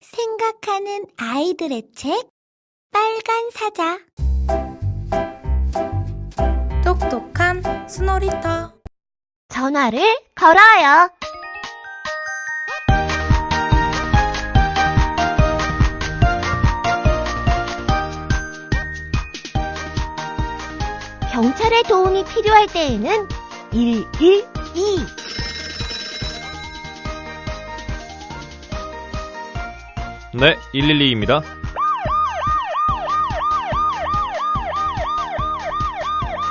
생각하는 아이들의 책 빨간 사자. 똑똑한 스노리터. 전화를 걸어요. 경찰의 도움이 필요할 때에는 112 네, 112입니다.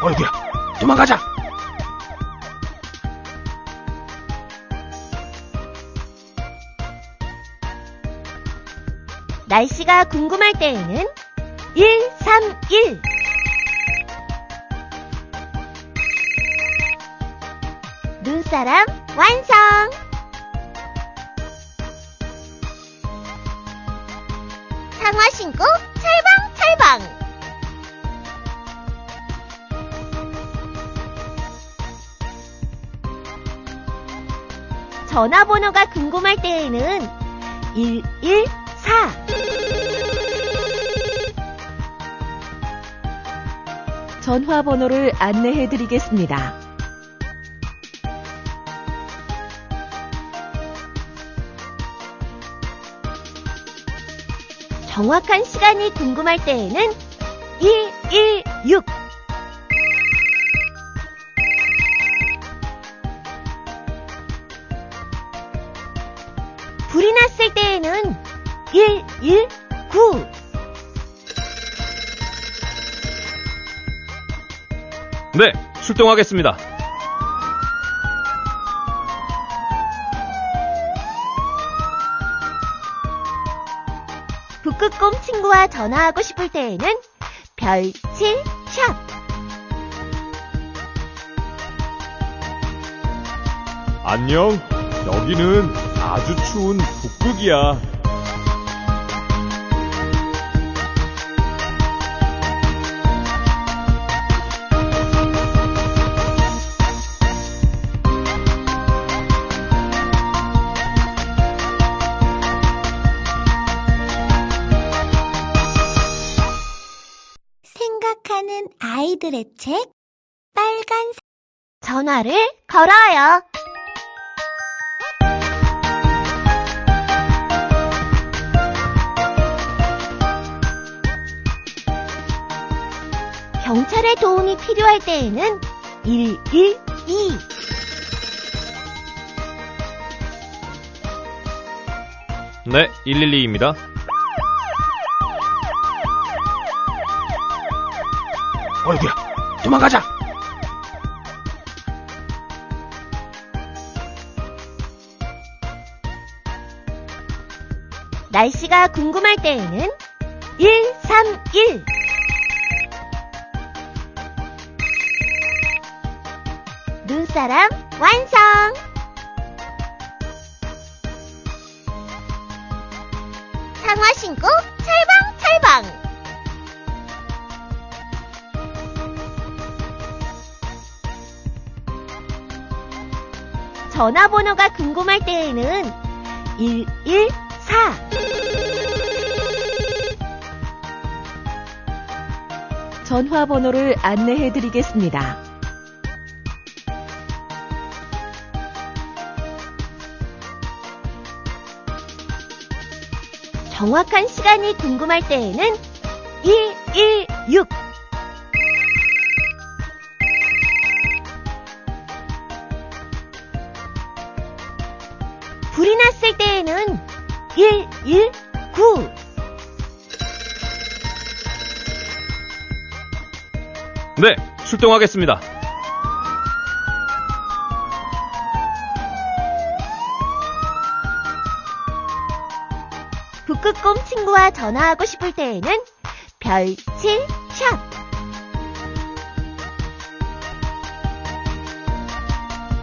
어이구야, 도망가자! 날씨가 궁금할 때에는 131 눈사람 완성! 상화 신고 찰방찰방! 전화번호가 궁금할 때에는 114 전화번호를 안내해 드리겠습니다. 정확한 시간이 궁금할 때에는 116 불이 났을 때에는 119 네, 출동하겠습니다. 북극곰 친구와 전화하고 싶을 때에는 별칠 샵 안녕. 여기는 아주 추운 북극이야. 아이들의 책 빨간 사- 전화를 걸어요. 경찰의 도움이 필요할 때에는 112 네, 112입니다. 어이구야, 도망가자! 날씨가 궁금할 때에는 131 눈사람 완성! 상화 신고 전화번호가 궁금할 때에는 114 전화번호를 안내해 드리겠습니다. 정확한 시간이 궁금할 때에는 116 네, 출동하겠습니다. 북극곰 친구와 전화하고 싶을 때에는 별칠 샵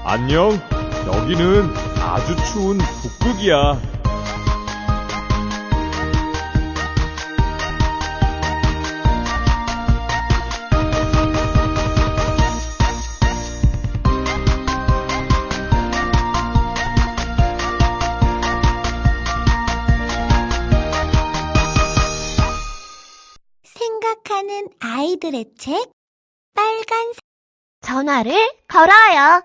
안녕. 여기는 아주 추운 북극이야. 아이들의 책 빨간색 전화를 걸어요.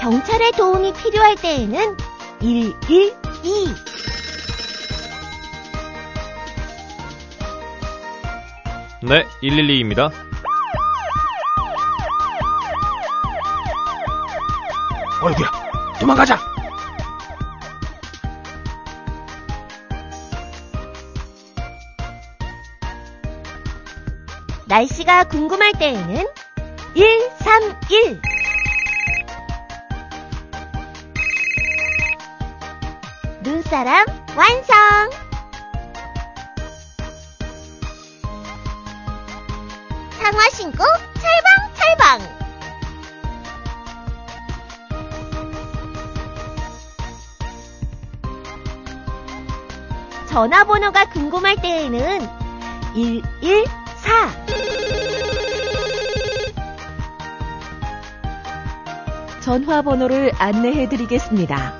경찰의 도움이 필요할 때에는 112 네, 112입니다. 어이구야, 도망가자. 날씨가 궁금할 때에는 131 눈사람 완성! 상화 신고 찰방찰방! 전화번호가 궁금할 때에는 114 전화번호를 안내해 드리겠습니다.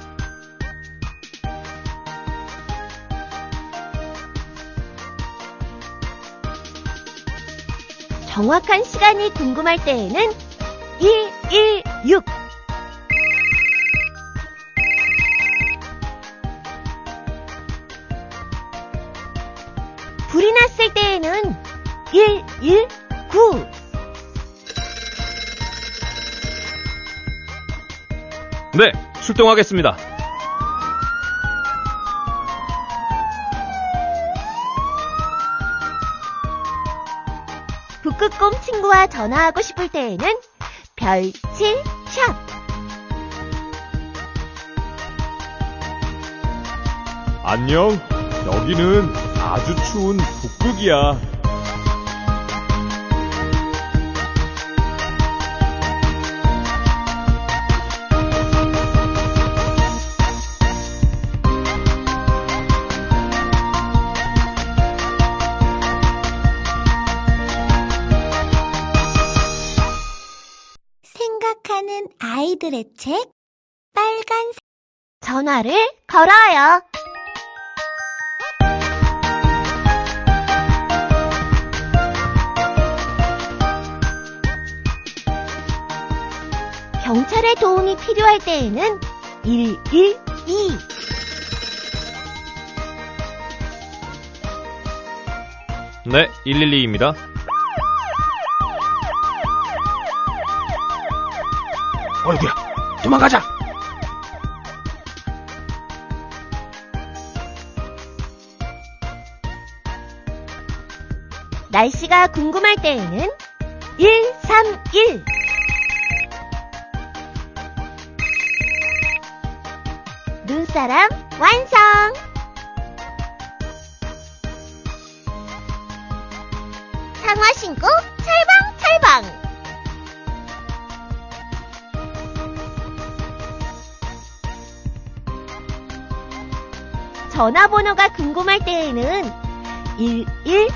정확한 시간이 궁금할 때에는 116 불이 났을 때에는 119 네, 출동하겠습니다. 북극곰 친구와 전화하고 싶을 때에는 별칠 샵 안녕, 여기는 아주 추운 북극이야. 생각하는 아이들의 책 빨간색 전화를 걸어요. 경찰의 도움이 필요할 때에는 112 네, 112입니다. 어이구야, 도망가자. 날씨가 궁금할 때에는 131 눈사람 완성! 상화 신고 찰방찰방! 전화번호가 궁금할 때에는 114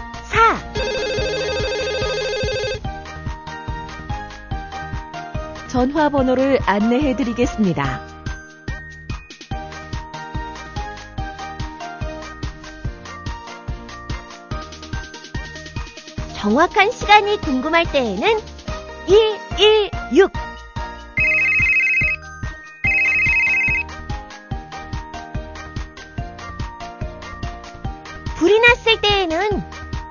전화번호를 안내해 드리겠습니다. 정확한 시간이 궁금할 때에는 116 불이 났을 때에는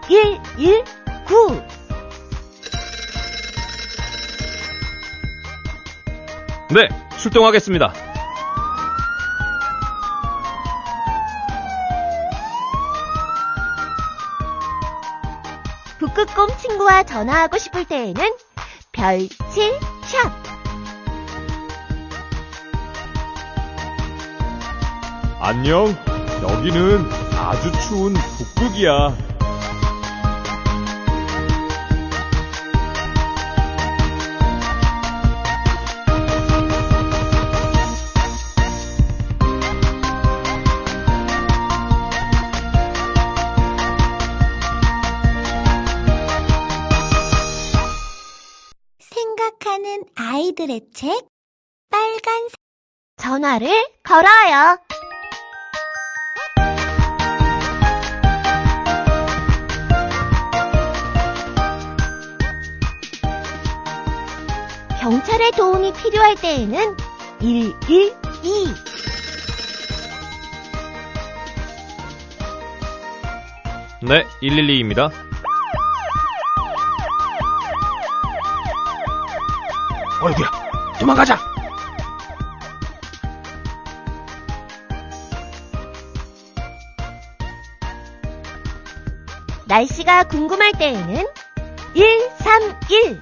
119 네, 출동하겠습니다. 북극곰 친구와 전화하고 싶을 때에는 별칠 샵 안녕, 여기는 아주 추운 북극이야. 아이들의 책 빨간색. 전화를 걸어요. 경찰의 도움이 필요할 때에는 112. 네, 112입니다. 어이구야, 도망가자. 날씨가 궁금할 때에는 131.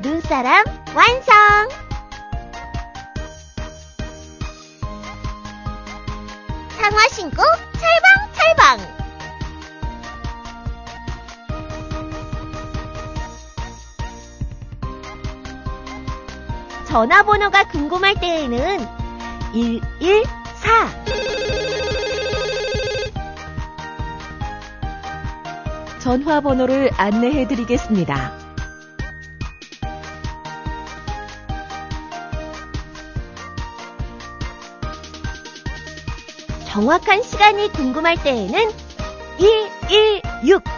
눈사람 완성! 상화 신고 전화번호가 궁금할 때에는 114. 전화번호를 안내해 드리겠습니다. 정확한 시간이 궁금할 때에는 116.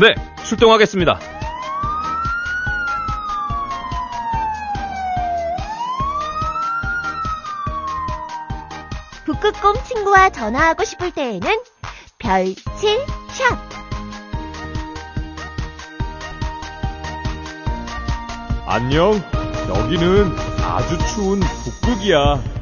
네, 출동하겠습니다. 북극곰 친구와 전화하고 싶을 때에는 별칠 샵. 안녕, 여기는 아주 추운 북극이야.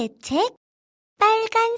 생각하는 아이들의 책? 빨간